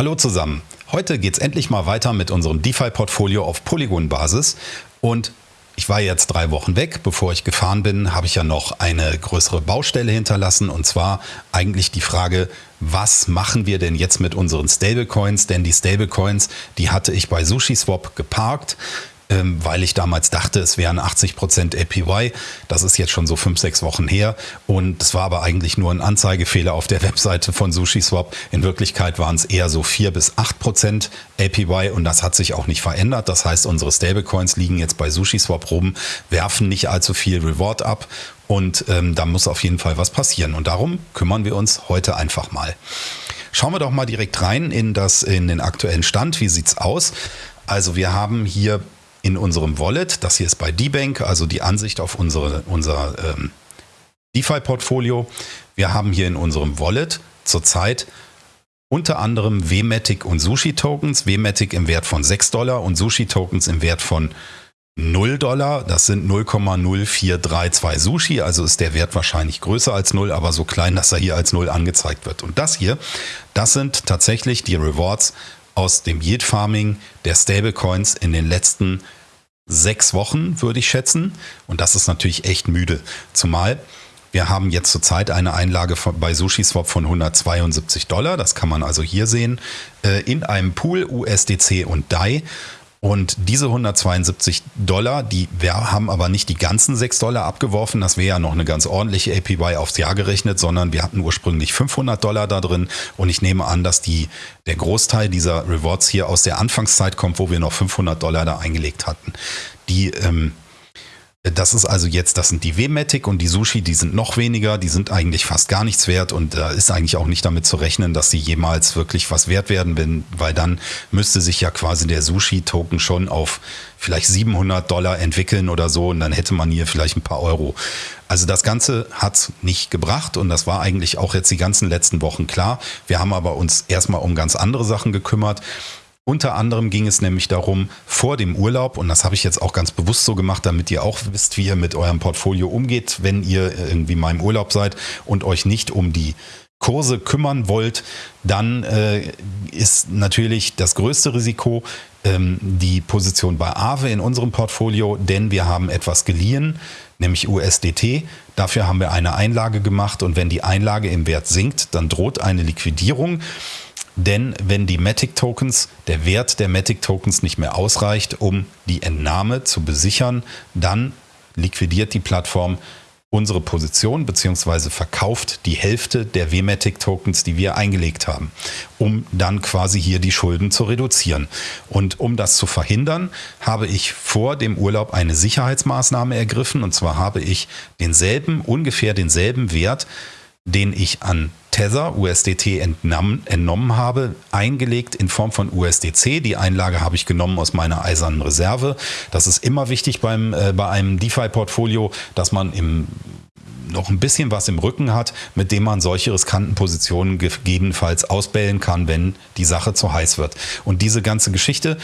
Hallo zusammen. Heute geht es endlich mal weiter mit unserem DeFi-Portfolio auf Polygon-Basis. Und ich war jetzt drei Wochen weg. Bevor ich gefahren bin, habe ich ja noch eine größere Baustelle hinterlassen. Und zwar eigentlich die Frage, was machen wir denn jetzt mit unseren Stablecoins? Denn die Stablecoins, die hatte ich bei SushiSwap geparkt weil ich damals dachte, es wären 80% APY. Das ist jetzt schon so fünf, sechs Wochen her und es war aber eigentlich nur ein Anzeigefehler auf der Webseite von SushiSwap. In Wirklichkeit waren es eher so vier bis acht Prozent APY und das hat sich auch nicht verändert. Das heißt, unsere Stablecoins liegen jetzt bei SushiSwap rum, werfen nicht allzu viel Reward ab und ähm, da muss auf jeden Fall was passieren. Und darum kümmern wir uns heute einfach mal. Schauen wir doch mal direkt rein in, das, in den aktuellen Stand. Wie sieht's aus? Also wir haben hier in unserem Wallet. Das hier ist bei D-Bank, also die Ansicht auf unsere, unser ähm, DeFi-Portfolio. Wir haben hier in unserem Wallet zurzeit unter anderem WMATIC und Sushi-Tokens. WMATIC im Wert von 6 Dollar und Sushi-Tokens im Wert von 0 Dollar. Das sind 0,0432 Sushi, also ist der Wert wahrscheinlich größer als 0, aber so klein, dass er hier als 0 angezeigt wird. Und das hier, das sind tatsächlich die Rewards aus dem Yield Farming der Stablecoins in den letzten sechs Wochen, würde ich schätzen. Und das ist natürlich echt müde. Zumal wir haben jetzt zurzeit eine Einlage bei SushiSwap von 172 Dollar. Das kann man also hier sehen. Äh, in einem Pool USDC und DAI. Und diese 172 Dollar, die wir haben aber nicht die ganzen 6 Dollar abgeworfen. Das wäre ja noch eine ganz ordentliche APY aufs Jahr gerechnet, sondern wir hatten ursprünglich 500 Dollar da drin. Und ich nehme an, dass die, der Großteil dieser Rewards hier aus der Anfangszeit kommt, wo wir noch 500 Dollar da eingelegt hatten. Die ähm, das ist also jetzt, das sind die W-Matic und die Sushi, die sind noch weniger, die sind eigentlich fast gar nichts wert und da ist eigentlich auch nicht damit zu rechnen, dass sie jemals wirklich was wert werden, weil dann müsste sich ja quasi der Sushi-Token schon auf vielleicht 700 Dollar entwickeln oder so und dann hätte man hier vielleicht ein paar Euro. Also das Ganze hat nicht gebracht und das war eigentlich auch jetzt die ganzen letzten Wochen klar. Wir haben aber uns erstmal um ganz andere Sachen gekümmert. Unter anderem ging es nämlich darum, vor dem Urlaub, und das habe ich jetzt auch ganz bewusst so gemacht, damit ihr auch wisst, wie ihr mit eurem Portfolio umgeht, wenn ihr irgendwie mal im Urlaub seid und euch nicht um die Kurse kümmern wollt, dann äh, ist natürlich das größte Risiko ähm, die Position bei Aave in unserem Portfolio, denn wir haben etwas geliehen, nämlich USDT. Dafür haben wir eine Einlage gemacht und wenn die Einlage im Wert sinkt, dann droht eine Liquidierung. Denn wenn die Matic-Tokens, der Wert der Matic-Tokens nicht mehr ausreicht, um die Entnahme zu besichern, dann liquidiert die Plattform unsere Position bzw. verkauft die Hälfte der WMATIC-Tokens, die wir eingelegt haben, um dann quasi hier die Schulden zu reduzieren. Und um das zu verhindern, habe ich vor dem Urlaub eine Sicherheitsmaßnahme ergriffen und zwar habe ich denselben, ungefähr denselben Wert, den ich an Tether, USDT entnommen, entnommen habe, eingelegt in Form von USDC. Die Einlage habe ich genommen aus meiner eisernen Reserve. Das ist immer wichtig beim, äh, bei einem DeFi-Portfolio, dass man im noch ein bisschen was im Rücken hat, mit dem man solche riskanten Positionen gegebenenfalls ausbellen kann, wenn die Sache zu heiß wird. Und diese ganze Geschichte,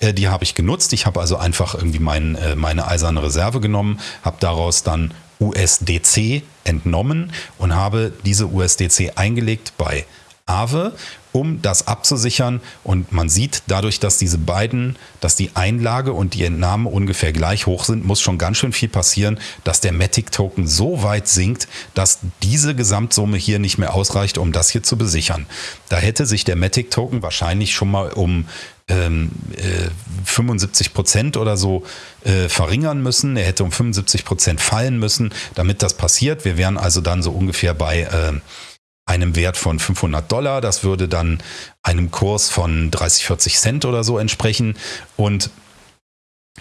äh, die habe ich genutzt. Ich habe also einfach irgendwie mein, äh, meine eiserne Reserve genommen, habe daraus dann USDC entnommen und habe diese USDC eingelegt bei Aave, um das abzusichern. Und man sieht dadurch, dass diese beiden, dass die Einlage und die Entnahme ungefähr gleich hoch sind, muss schon ganz schön viel passieren, dass der Matic-Token so weit sinkt, dass diese Gesamtsumme hier nicht mehr ausreicht, um das hier zu besichern. Da hätte sich der Matic-Token wahrscheinlich schon mal um ähm, äh, 75 Prozent oder so äh, verringern müssen. Er hätte um 75 Prozent fallen müssen, damit das passiert. Wir wären also dann so ungefähr bei äh, einem Wert von 500 Dollar. Das würde dann einem Kurs von 30, 40 Cent oder so entsprechen. Und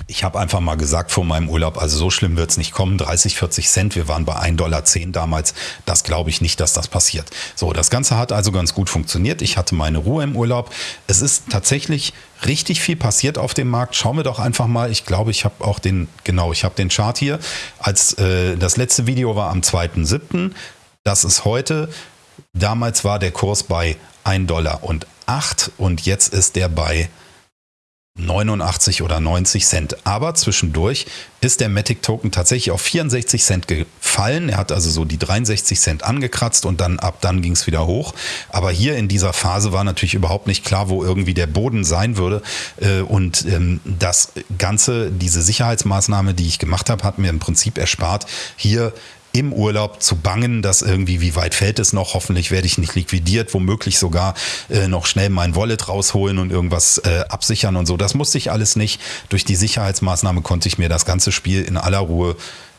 ich habe einfach mal gesagt vor meinem Urlaub, also so schlimm wird es nicht kommen, 30, 40 Cent, wir waren bei 1,10 Dollar damals, das glaube ich nicht, dass das passiert. So, das Ganze hat also ganz gut funktioniert, ich hatte meine Ruhe im Urlaub. Es ist tatsächlich richtig viel passiert auf dem Markt. Schauen wir doch einfach mal, ich glaube, ich habe auch den, genau, ich habe den Chart hier. Als äh, das letzte Video war am 2.7., das ist heute. Damals war der Kurs bei 1,08 Dollar und jetzt ist der bei 89 oder 90 Cent. Aber zwischendurch ist der Matic Token tatsächlich auf 64 Cent gefallen. Er hat also so die 63 Cent angekratzt und dann ab dann ging es wieder hoch. Aber hier in dieser Phase war natürlich überhaupt nicht klar, wo irgendwie der Boden sein würde. Äh, und ähm, das Ganze, diese Sicherheitsmaßnahme, die ich gemacht habe, hat mir im Prinzip erspart, hier im Urlaub zu bangen, dass irgendwie, wie weit fällt es noch? Hoffentlich werde ich nicht liquidiert, womöglich sogar äh, noch schnell mein Wallet rausholen und irgendwas äh, absichern und so. Das musste ich alles nicht. Durch die Sicherheitsmaßnahme konnte ich mir das ganze Spiel in aller Ruhe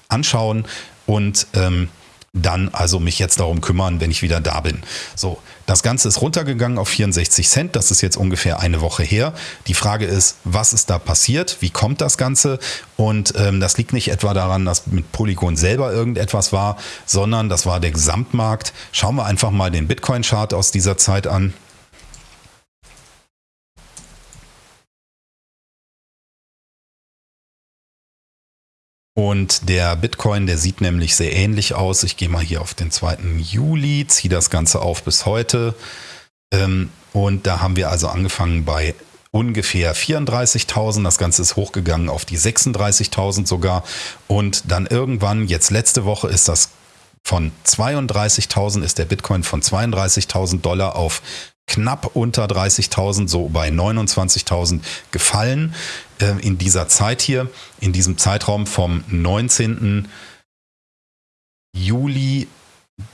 anschauen und ähm, dann also mich jetzt darum kümmern, wenn ich wieder da bin. So, das Ganze ist runtergegangen auf 64 Cent. Das ist jetzt ungefähr eine Woche her. Die Frage ist, was ist da passiert? Wie kommt das Ganze? Und ähm, das liegt nicht etwa daran, dass mit Polygon selber irgendetwas war, sondern das war der Gesamtmarkt. Schauen wir einfach mal den Bitcoin-Chart aus dieser Zeit an. Und der Bitcoin, der sieht nämlich sehr ähnlich aus. Ich gehe mal hier auf den 2. Juli, ziehe das Ganze auf bis heute. Ähm, und da haben wir also angefangen bei ungefähr 34.000. Das Ganze ist hochgegangen auf die 36.000 sogar. Und dann irgendwann, jetzt letzte Woche, ist das von 32.000, ist der Bitcoin von 32.000 Dollar auf knapp unter 30.000, so bei 29.000 gefallen äh, in dieser Zeit hier, in diesem Zeitraum vom 19. Juli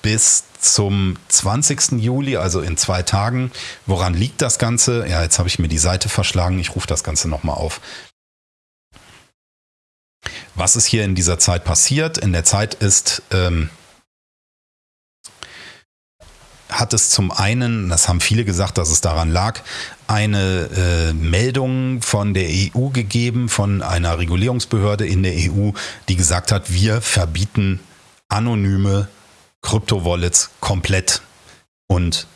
bis zum 20. Juli, also in zwei Tagen. Woran liegt das Ganze? Ja, jetzt habe ich mir die Seite verschlagen. Ich rufe das Ganze nochmal auf. Was ist hier in dieser Zeit passiert? In der Zeit ist ähm, hat es zum einen, das haben viele gesagt, dass es daran lag, eine äh, Meldung von der EU gegeben, von einer Regulierungsbehörde in der EU, die gesagt hat, wir verbieten anonyme Kryptowallets komplett. Und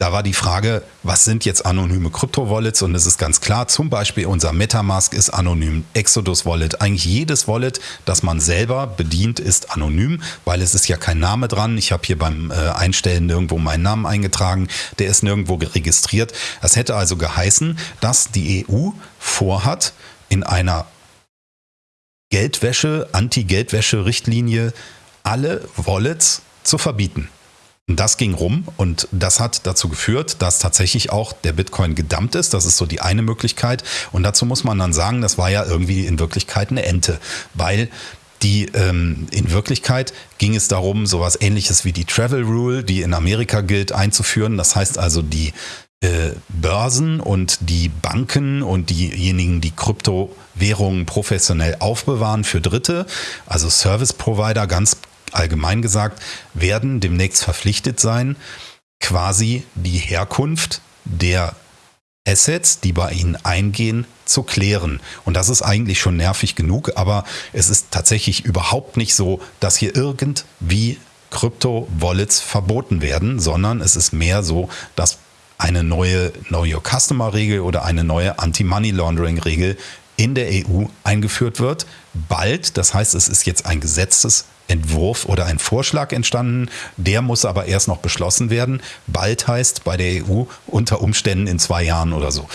da war die Frage, was sind jetzt anonyme Krypto-Wallets? Und es ist ganz klar, zum Beispiel unser Metamask ist anonym, Exodus Wallet, eigentlich jedes Wallet, das man selber bedient, ist anonym, weil es ist ja kein Name dran. Ich habe hier beim äh, Einstellen nirgendwo meinen Namen eingetragen, der ist nirgendwo registriert. Das hätte also geheißen, dass die EU vorhat, in einer Geldwäsche, Anti-Geldwäsche-Richtlinie alle Wallets zu verbieten. Das ging rum und das hat dazu geführt, dass tatsächlich auch der Bitcoin gedammt ist. Das ist so die eine Möglichkeit. Und dazu muss man dann sagen, das war ja irgendwie in Wirklichkeit eine Ente, weil die ähm, in Wirklichkeit ging es darum, sowas ähnliches wie die Travel Rule, die in Amerika gilt, einzuführen. Das heißt also, die äh, Börsen und die Banken und diejenigen, die Kryptowährungen professionell aufbewahren für Dritte, also Service Provider ganz allgemein gesagt, werden demnächst verpflichtet sein, quasi die Herkunft der Assets, die bei ihnen eingehen, zu klären. Und das ist eigentlich schon nervig genug, aber es ist tatsächlich überhaupt nicht so, dass hier irgendwie Krypto-Wallets verboten werden, sondern es ist mehr so, dass eine neue Know Your Customer-Regel oder eine neue Anti-Money Laundering-Regel in der EU eingeführt wird. Bald, das heißt, es ist jetzt ein Gesetzes Entwurf oder ein Vorschlag entstanden. Der muss aber erst noch beschlossen werden. Bald heißt bei der EU unter Umständen in zwei Jahren oder so.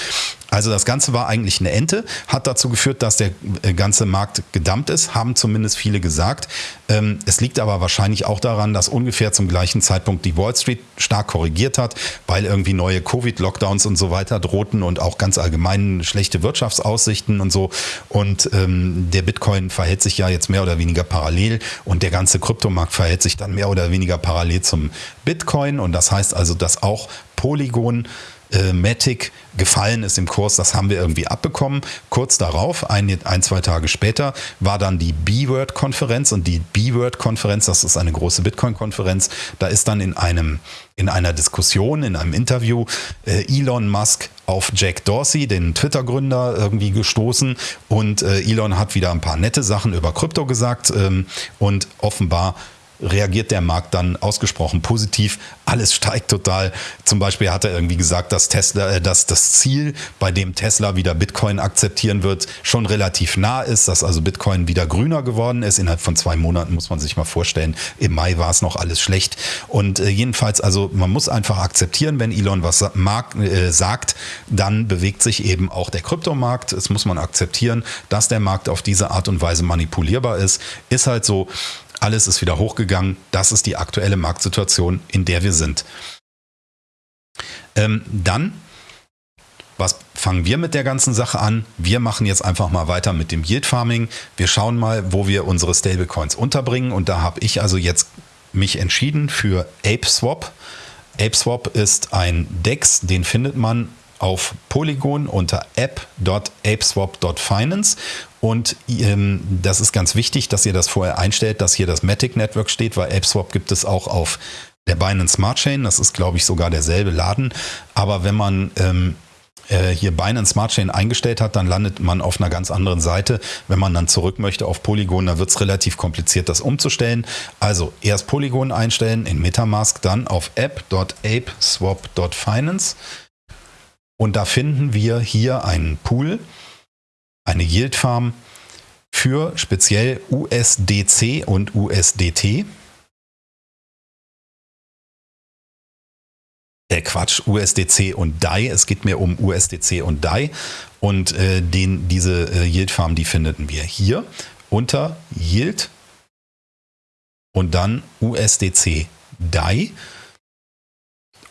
Also das Ganze war eigentlich eine Ente, hat dazu geführt, dass der äh, ganze Markt gedammt ist, haben zumindest viele gesagt. Ähm, es liegt aber wahrscheinlich auch daran, dass ungefähr zum gleichen Zeitpunkt die Wall Street stark korrigiert hat, weil irgendwie neue Covid-Lockdowns und so weiter drohten und auch ganz allgemein schlechte Wirtschaftsaussichten und so. Und ähm, der Bitcoin verhält sich ja jetzt mehr oder weniger parallel und der ganze Kryptomarkt verhält sich dann mehr oder weniger parallel zum Bitcoin. Und das heißt also, dass auch Polygon äh, Matic gefallen ist im Kurs, das haben wir irgendwie abbekommen. Kurz darauf, ein, ein zwei Tage später, war dann die B-Word-Konferenz und die B-Word-Konferenz, das ist eine große Bitcoin-Konferenz, da ist dann in einem in einer Diskussion, in einem Interview äh, Elon Musk auf Jack Dorsey, den Twitter-Gründer, irgendwie gestoßen und äh, Elon hat wieder ein paar nette Sachen über Krypto gesagt ähm, und offenbar reagiert der Markt dann ausgesprochen positiv. Alles steigt total. Zum Beispiel hat er irgendwie gesagt, dass Tesla, äh, dass das Ziel, bei dem Tesla wieder Bitcoin akzeptieren wird, schon relativ nah ist, dass also Bitcoin wieder grüner geworden ist. Innerhalb von zwei Monaten muss man sich mal vorstellen. Im Mai war es noch alles schlecht. Und äh, jedenfalls, also man muss einfach akzeptieren, wenn Elon was mag, äh, sagt, dann bewegt sich eben auch der Kryptomarkt. Es muss man akzeptieren, dass der Markt auf diese Art und Weise manipulierbar ist. Ist halt so. Alles ist wieder hochgegangen. Das ist die aktuelle Marktsituation, in der wir sind. Ähm, dann, was fangen wir mit der ganzen Sache an? Wir machen jetzt einfach mal weiter mit dem Yield Farming. Wir schauen mal, wo wir unsere Stablecoins unterbringen. Und da habe ich also jetzt mich entschieden für ApeSwap. ApeSwap ist ein DEX, den findet man auf Polygon unter app.apeswap.finance und ähm, das ist ganz wichtig, dass ihr das vorher einstellt, dass hier das Matic Network steht, weil AppSwap gibt es auch auf der Binance Smart Chain. Das ist, glaube ich, sogar derselbe Laden. Aber wenn man ähm, äh, hier Binance Smart Chain eingestellt hat, dann landet man auf einer ganz anderen Seite. Wenn man dann zurück möchte auf Polygon, dann wird es relativ kompliziert, das umzustellen. Also erst Polygon einstellen in Metamask, dann auf app.apeswap.finance. Und da finden wir hier einen Pool, eine Yield Farm für speziell USDC und USDT. Äh Quatsch, USDC und DAI. Es geht mir um USDC und DAI. Und äh, den, diese äh, Yield Farm, die finden wir hier unter Yield und dann USDC DAI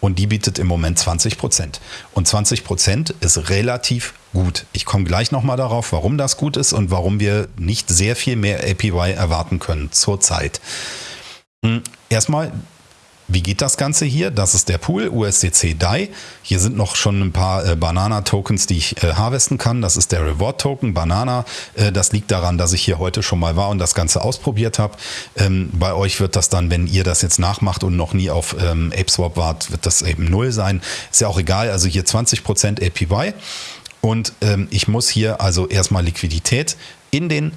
und die bietet im Moment 20 Prozent. Und 20 Prozent ist relativ gut. Ich komme gleich nochmal darauf, warum das gut ist und warum wir nicht sehr viel mehr APY erwarten können zurzeit. Hm, erstmal wie geht das Ganze hier? Das ist der Pool, USDC DAI. Hier sind noch schon ein paar äh, Banana-Tokens, die ich äh, harvesten kann. Das ist der Reward-Token, Banana. Äh, das liegt daran, dass ich hier heute schon mal war und das Ganze ausprobiert habe. Ähm, bei euch wird das dann, wenn ihr das jetzt nachmacht und noch nie auf ähm, ApeSwap wart, wird das eben null sein. Ist ja auch egal. Also hier 20% APY. Und ähm, ich muss hier also erstmal Liquidität in den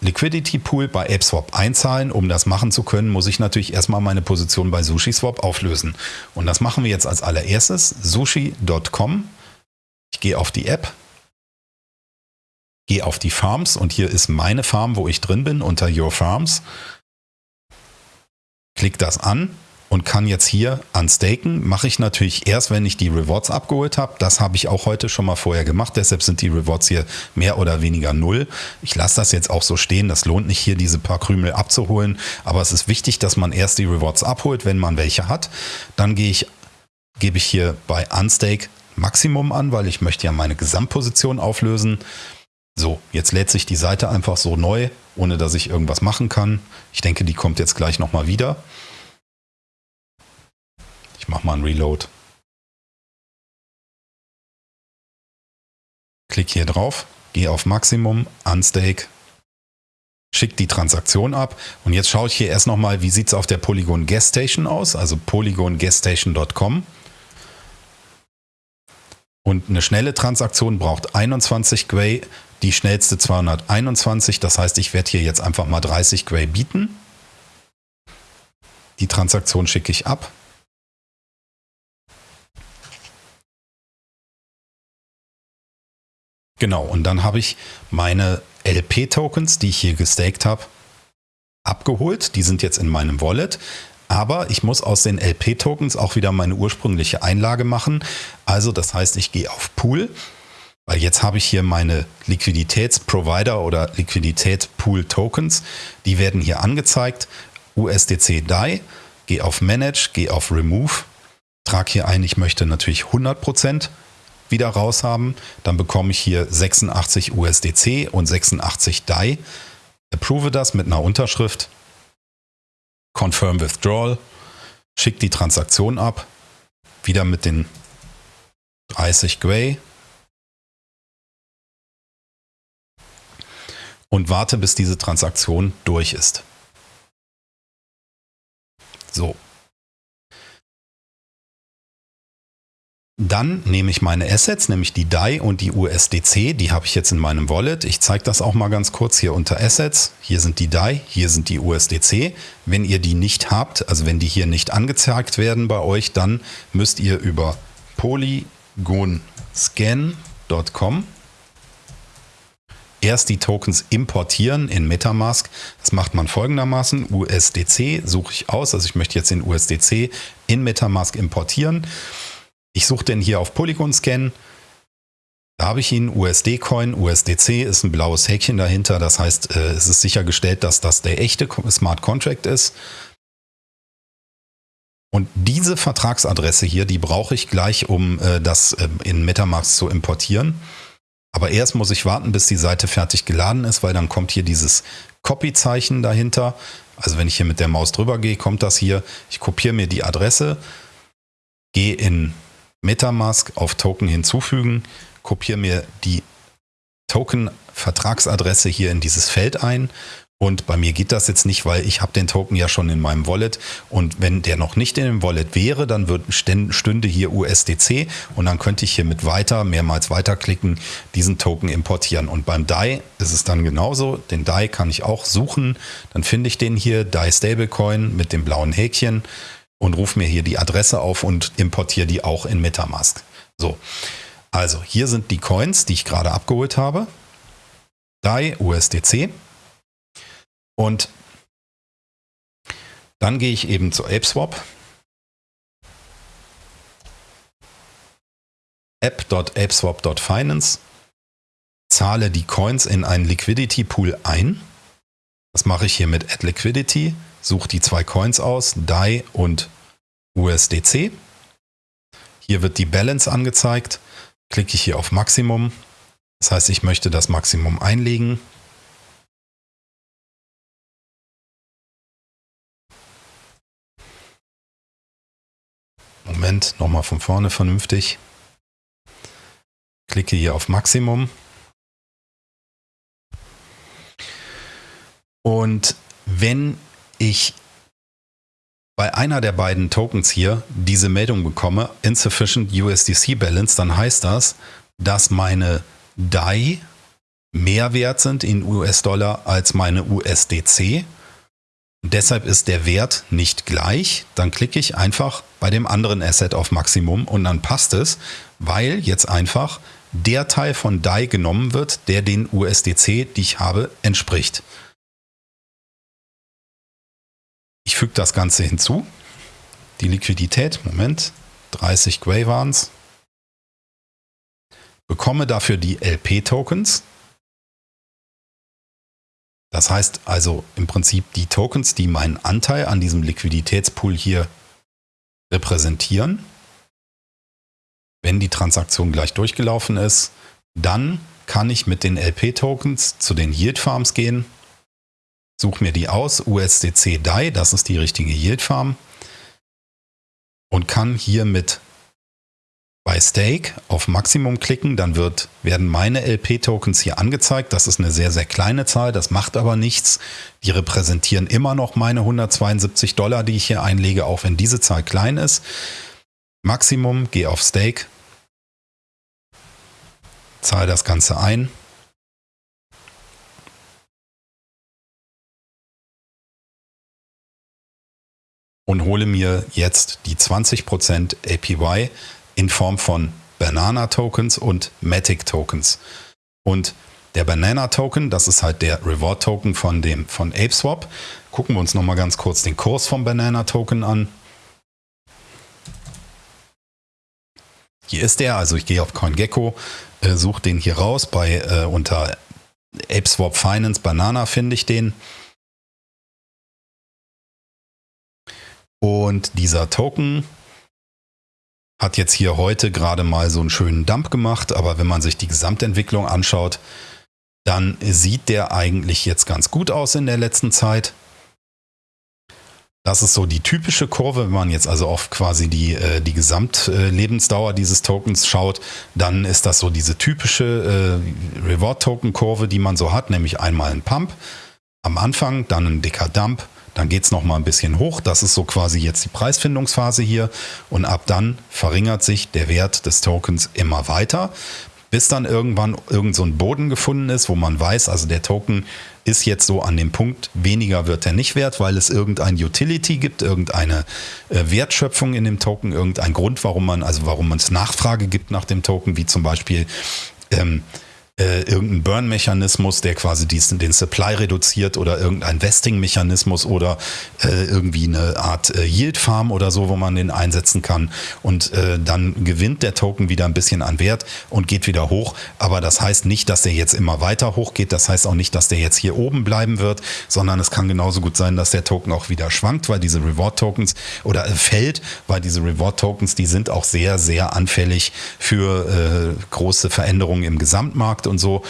Liquidity Pool bei ApeSwap einzahlen. Um das machen zu können, muss ich natürlich erstmal meine Position bei SushiSwap auflösen. Und das machen wir jetzt als allererstes. Sushi.com. Ich gehe auf die App, gehe auf die Farms und hier ist meine Farm, wo ich drin bin, unter Your Farms. Klick das an und kann jetzt hier unstaken. Mache ich natürlich erst, wenn ich die Rewards abgeholt habe. Das habe ich auch heute schon mal vorher gemacht. Deshalb sind die Rewards hier mehr oder weniger null. Ich lasse das jetzt auch so stehen. Das lohnt nicht hier diese paar Krümel abzuholen. Aber es ist wichtig, dass man erst die Rewards abholt, wenn man welche hat. Dann gehe ich, gebe ich hier bei Unstake Maximum an, weil ich möchte ja meine Gesamtposition auflösen. So, jetzt lädt sich die Seite einfach so neu, ohne dass ich irgendwas machen kann. Ich denke, die kommt jetzt gleich nochmal wieder. Ich mache mal einen Reload. Klick hier drauf, gehe auf Maximum, Unstake, schicke die Transaktion ab und jetzt schaue ich hier erst nochmal, wie sieht es auf der Polygon Gas Station aus, also polygongasstation.com. Und eine schnelle Transaktion braucht 21 Gwei, die schnellste 221. Das heißt, ich werde hier jetzt einfach mal 30 Gwei bieten. Die Transaktion schicke ich ab. Genau, und dann habe ich meine LP-Tokens, die ich hier gestaked habe, abgeholt. Die sind jetzt in meinem Wallet. Aber ich muss aus den LP-Tokens auch wieder meine ursprüngliche Einlage machen. Also das heißt, ich gehe auf Pool, weil jetzt habe ich hier meine Liquiditätsprovider oder Liquiditätspool-Tokens. Die werden hier angezeigt. USDC DAI, gehe auf Manage, gehe auf Remove, trage hier ein, ich möchte natürlich 100% wieder raus haben. Dann bekomme ich hier 86 USDC und 86 DAI. Approve das mit einer Unterschrift. Confirm Withdrawal. Schicke die Transaktion ab. Wieder mit den 30 Gray. Und warte, bis diese Transaktion durch ist. So, Dann nehme ich meine Assets, nämlich die DAI und die USDC, die habe ich jetzt in meinem Wallet. Ich zeige das auch mal ganz kurz hier unter Assets. Hier sind die DAI, hier sind die USDC. Wenn ihr die nicht habt, also wenn die hier nicht angezeigt werden bei euch, dann müsst ihr über polygonscan.com erst die Tokens importieren in Metamask. Das macht man folgendermaßen. USDC suche ich aus, also ich möchte jetzt den USDC in Metamask importieren. Ich suche den hier auf Polygon Scan. Da habe ich ihn, USD-Coin, USDC ist ein blaues Häkchen dahinter. Das heißt, äh, es ist sichergestellt, dass das der echte Smart Contract ist. Und diese Vertragsadresse hier, die brauche ich gleich, um äh, das ähm, in Metamask zu importieren. Aber erst muss ich warten, bis die Seite fertig geladen ist, weil dann kommt hier dieses Copy-Zeichen dahinter. Also wenn ich hier mit der Maus drüber gehe, kommt das hier. Ich kopiere mir die Adresse, gehe in Metamask auf Token hinzufügen, kopiere mir die Token-Vertragsadresse hier in dieses Feld ein und bei mir geht das jetzt nicht, weil ich habe den Token ja schon in meinem Wallet und wenn der noch nicht in dem Wallet wäre, dann wird, stünde hier USDC und dann könnte ich hier mit weiter, mehrmals weiterklicken, diesen Token importieren. Und beim DAI ist es dann genauso. Den DAI kann ich auch suchen. Dann finde ich den hier, DAI Stablecoin mit dem blauen Häkchen und rufe mir hier die Adresse auf und importiere die auch in Metamask. So, also hier sind die Coins, die ich gerade abgeholt habe. DAI USDC. Und dann gehe ich eben zu ApeSwap. app.apeswap.finance, zahle die Coins in einen Liquidity Pool ein. Das mache ich hier mit Add Liquidity suche die zwei Coins aus, DAI und USDC. Hier wird die Balance angezeigt. Klicke ich hier auf Maximum. Das heißt, ich möchte das Maximum einlegen. Moment, nochmal von vorne vernünftig. Klicke hier auf Maximum. Und wenn ich bei einer der beiden Tokens hier diese Meldung bekomme, insufficient USDC Balance, dann heißt das, dass meine DAI mehr wert sind in US-Dollar als meine USDC. deshalb ist der Wert nicht gleich. Dann klicke ich einfach bei dem anderen Asset auf Maximum und dann passt es, weil jetzt einfach der Teil von DAI genommen wird, der den USDC, die ich habe, entspricht. Ich füge das Ganze hinzu. Die Liquidität, Moment, 30 Gray waren es. Bekomme dafür die LP-Tokens. Das heißt also im Prinzip die Tokens, die meinen Anteil an diesem Liquiditätspool hier repräsentieren. Wenn die Transaktion gleich durchgelaufen ist, dann kann ich mit den LP-Tokens zu den Yield Farms gehen suche mir die aus, USDC DAI, das ist die richtige Yield Farm und kann hier mit bei Stake auf Maximum klicken, dann wird, werden meine LP-Tokens hier angezeigt. Das ist eine sehr, sehr kleine Zahl, das macht aber nichts. Die repräsentieren immer noch meine 172 Dollar, die ich hier einlege, auch wenn diese Zahl klein ist. Maximum, gehe auf Stake, zahle das Ganze ein und hole mir jetzt die 20% APY in Form von Banana Tokens und Matic Tokens. Und der Banana Token, das ist halt der Reward Token von dem von ApeSwap. Gucken wir uns noch mal ganz kurz den Kurs vom Banana Token an. Hier ist der, also ich gehe auf CoinGecko, äh, suche den hier raus bei äh, unter ApeSwap Finance Banana finde ich den. Und dieser Token hat jetzt hier heute gerade mal so einen schönen Dump gemacht, aber wenn man sich die Gesamtentwicklung anschaut, dann sieht der eigentlich jetzt ganz gut aus in der letzten Zeit. Das ist so die typische Kurve, wenn man jetzt also auf quasi die, äh, die Gesamtlebensdauer dieses Tokens schaut, dann ist das so diese typische äh, Reward-Token-Kurve, die man so hat, nämlich einmal ein Pump am Anfang, dann ein dicker Dump, dann geht es nochmal ein bisschen hoch. Das ist so quasi jetzt die Preisfindungsphase hier. Und ab dann verringert sich der Wert des Tokens immer weiter, bis dann irgendwann irgend so ein Boden gefunden ist, wo man weiß, also der Token ist jetzt so an dem Punkt, weniger wird er nicht wert, weil es irgendein Utility gibt, irgendeine äh, Wertschöpfung in dem Token, irgendein Grund, warum man, also warum es Nachfrage gibt nach dem Token, wie zum Beispiel ähm, äh, irgendein Burn-Mechanismus, der quasi diesen, den Supply reduziert oder irgendein Vesting-Mechanismus oder äh, irgendwie eine Art äh, Yield-Farm oder so, wo man den einsetzen kann. Und äh, dann gewinnt der Token wieder ein bisschen an Wert und geht wieder hoch. Aber das heißt nicht, dass der jetzt immer weiter hochgeht. Das heißt auch nicht, dass der jetzt hier oben bleiben wird, sondern es kann genauso gut sein, dass der Token auch wieder schwankt, weil diese Reward-Tokens oder äh, fällt, weil diese Reward-Tokens, die sind auch sehr, sehr anfällig für äh, große Veränderungen im Gesamtmarkt und so.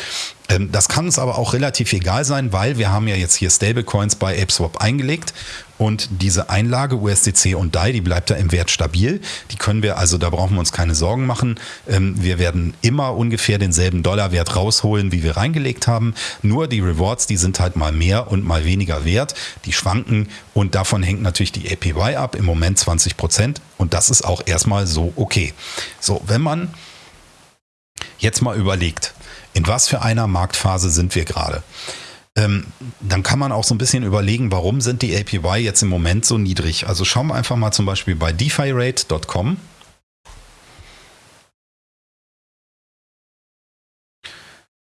Ähm, das kann uns aber auch relativ egal sein, weil wir haben ja jetzt hier Stablecoins bei ApeSwap eingelegt und diese Einlage USDC und DAI, die bleibt da im Wert stabil. Die können wir also, da brauchen wir uns keine Sorgen machen. Ähm, wir werden immer ungefähr denselben Dollarwert rausholen, wie wir reingelegt haben. Nur die Rewards, die sind halt mal mehr und mal weniger wert. Die schwanken und davon hängt natürlich die APY ab. Im Moment 20 Prozent und das ist auch erstmal so okay. So, wenn man jetzt mal überlegt, in was für einer Marktphase sind wir gerade? Ähm, dann kann man auch so ein bisschen überlegen, warum sind die APY jetzt im Moment so niedrig? Also schauen wir einfach mal zum Beispiel bei defirate.com.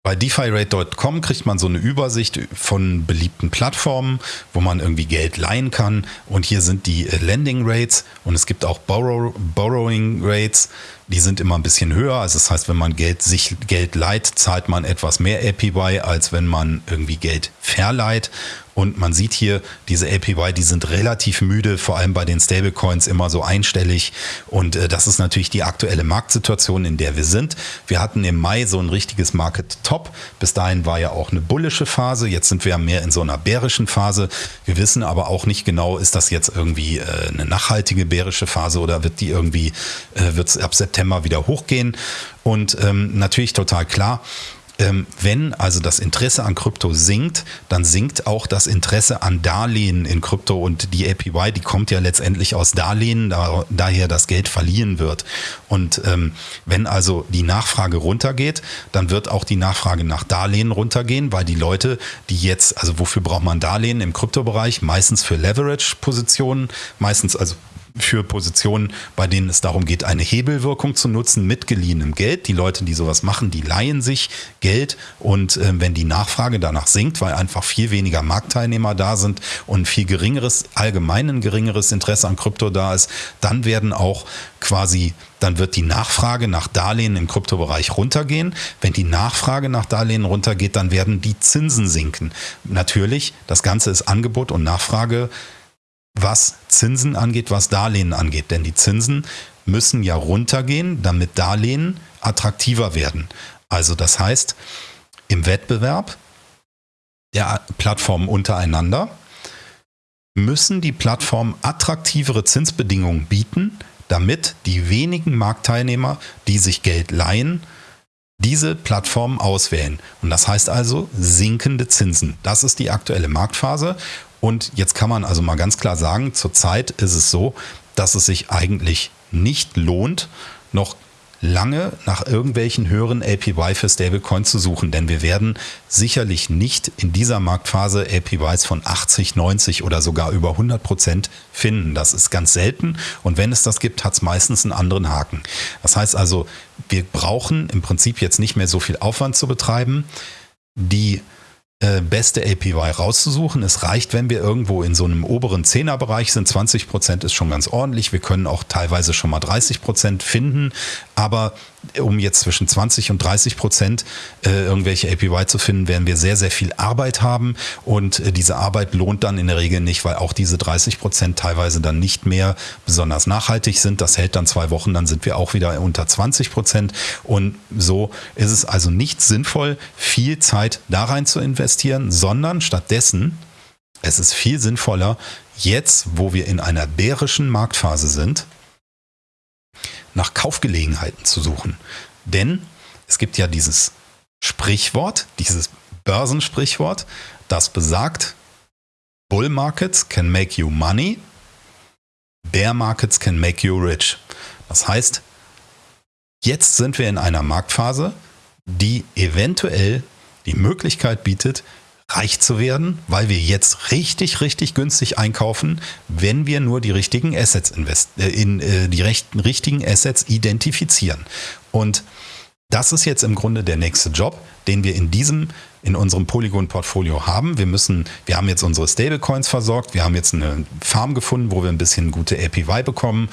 Bei defirate.com kriegt man so eine Übersicht von beliebten Plattformen, wo man irgendwie Geld leihen kann. Und hier sind die äh, Lending Rates und es gibt auch Borrow, Borrowing Rates. Die sind immer ein bisschen höher. Also das heißt, wenn man Geld, sich Geld leiht, zahlt man etwas mehr APY, als wenn man irgendwie Geld verleiht. Und man sieht hier, diese APY, die sind relativ müde, vor allem bei den Stablecoins immer so einstellig. Und äh, das ist natürlich die aktuelle Marktsituation, in der wir sind. Wir hatten im Mai so ein richtiges Market Top. Bis dahin war ja auch eine bullische Phase. Jetzt sind wir mehr in so einer bärischen Phase. Wir wissen aber auch nicht genau, ist das jetzt irgendwie äh, eine nachhaltige bärische Phase oder wird die irgendwie, äh, wird es ab September wieder hochgehen? Und ähm, natürlich total klar, wenn also das Interesse an Krypto sinkt, dann sinkt auch das Interesse an Darlehen in Krypto und die APY, die kommt ja letztendlich aus Darlehen, da, daher das Geld verliehen wird. Und ähm, wenn also die Nachfrage runtergeht, dann wird auch die Nachfrage nach Darlehen runtergehen, weil die Leute, die jetzt, also wofür braucht man Darlehen im Kryptobereich? Meistens für Leverage-Positionen, meistens also für Positionen, bei denen es darum geht, eine Hebelwirkung zu nutzen mit geliehenem Geld. Die Leute, die sowas machen, die leihen sich Geld und äh, wenn die Nachfrage danach sinkt, weil einfach viel weniger Marktteilnehmer da sind und viel geringeres, allgemein geringeres Interesse an Krypto da ist, dann werden auch quasi dann wird die Nachfrage nach Darlehen im Kryptobereich runtergehen. Wenn die Nachfrage nach Darlehen runtergeht, dann werden die Zinsen sinken. Natürlich, das Ganze ist Angebot und Nachfrage was Zinsen angeht, was Darlehen angeht. Denn die Zinsen müssen ja runtergehen, damit Darlehen attraktiver werden. Also das heißt, im Wettbewerb der Plattformen untereinander müssen die Plattformen attraktivere Zinsbedingungen bieten, damit die wenigen Marktteilnehmer, die sich Geld leihen, diese Plattformen auswählen. Und das heißt also sinkende Zinsen. Das ist die aktuelle Marktphase. Und jetzt kann man also mal ganz klar sagen, zurzeit ist es so, dass es sich eigentlich nicht lohnt, noch lange nach irgendwelchen höheren APY für Stablecoins zu suchen, denn wir werden sicherlich nicht in dieser Marktphase APYs von 80, 90 oder sogar über 100 Prozent finden. Das ist ganz selten und wenn es das gibt, hat es meistens einen anderen Haken. Das heißt also, wir brauchen im Prinzip jetzt nicht mehr so viel Aufwand zu betreiben. Die beste APY rauszusuchen. Es reicht, wenn wir irgendwo in so einem oberen Zehnerbereich sind. 20 Prozent ist schon ganz ordentlich. Wir können auch teilweise schon mal 30 Prozent finden. Aber um jetzt zwischen 20 und 30 Prozent äh, irgendwelche APY zu finden, werden wir sehr, sehr viel Arbeit haben. Und äh, diese Arbeit lohnt dann in der Regel nicht, weil auch diese 30 Prozent teilweise dann nicht mehr besonders nachhaltig sind. Das hält dann zwei Wochen, dann sind wir auch wieder unter 20 Prozent. Und so ist es also nicht sinnvoll, viel Zeit da rein zu investieren sondern stattdessen, es ist viel sinnvoller, jetzt, wo wir in einer bärischen Marktphase sind, nach Kaufgelegenheiten zu suchen. Denn es gibt ja dieses Sprichwort, dieses Börsensprichwort, das besagt, Bull Markets can make you money. Bear Markets can make you rich. Das heißt, jetzt sind wir in einer Marktphase, die eventuell die Möglichkeit bietet, reich zu werden, weil wir jetzt richtig, richtig günstig einkaufen, wenn wir nur die richtigen Assets invest äh, in äh, die rechten, richtigen Assets identifizieren. Und das ist jetzt im Grunde der nächste Job, den wir in diesem in unserem Polygon-Portfolio haben. Wir müssen, wir haben jetzt unsere Stablecoins versorgt, wir haben jetzt eine Farm gefunden, wo wir ein bisschen gute APY bekommen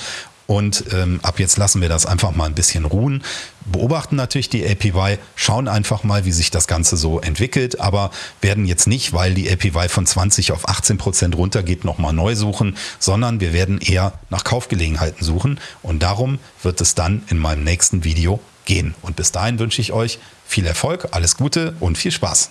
und ähm, ab jetzt lassen wir das einfach mal ein bisschen ruhen. Beobachten natürlich die APY, schauen einfach mal, wie sich das Ganze so entwickelt, aber werden jetzt nicht, weil die APY von 20 auf 18 Prozent runtergeht, nochmal neu suchen, sondern wir werden eher nach Kaufgelegenheiten suchen. Und darum wird es dann in meinem nächsten Video gehen. Und bis dahin wünsche ich euch viel Erfolg, alles Gute und viel Spaß.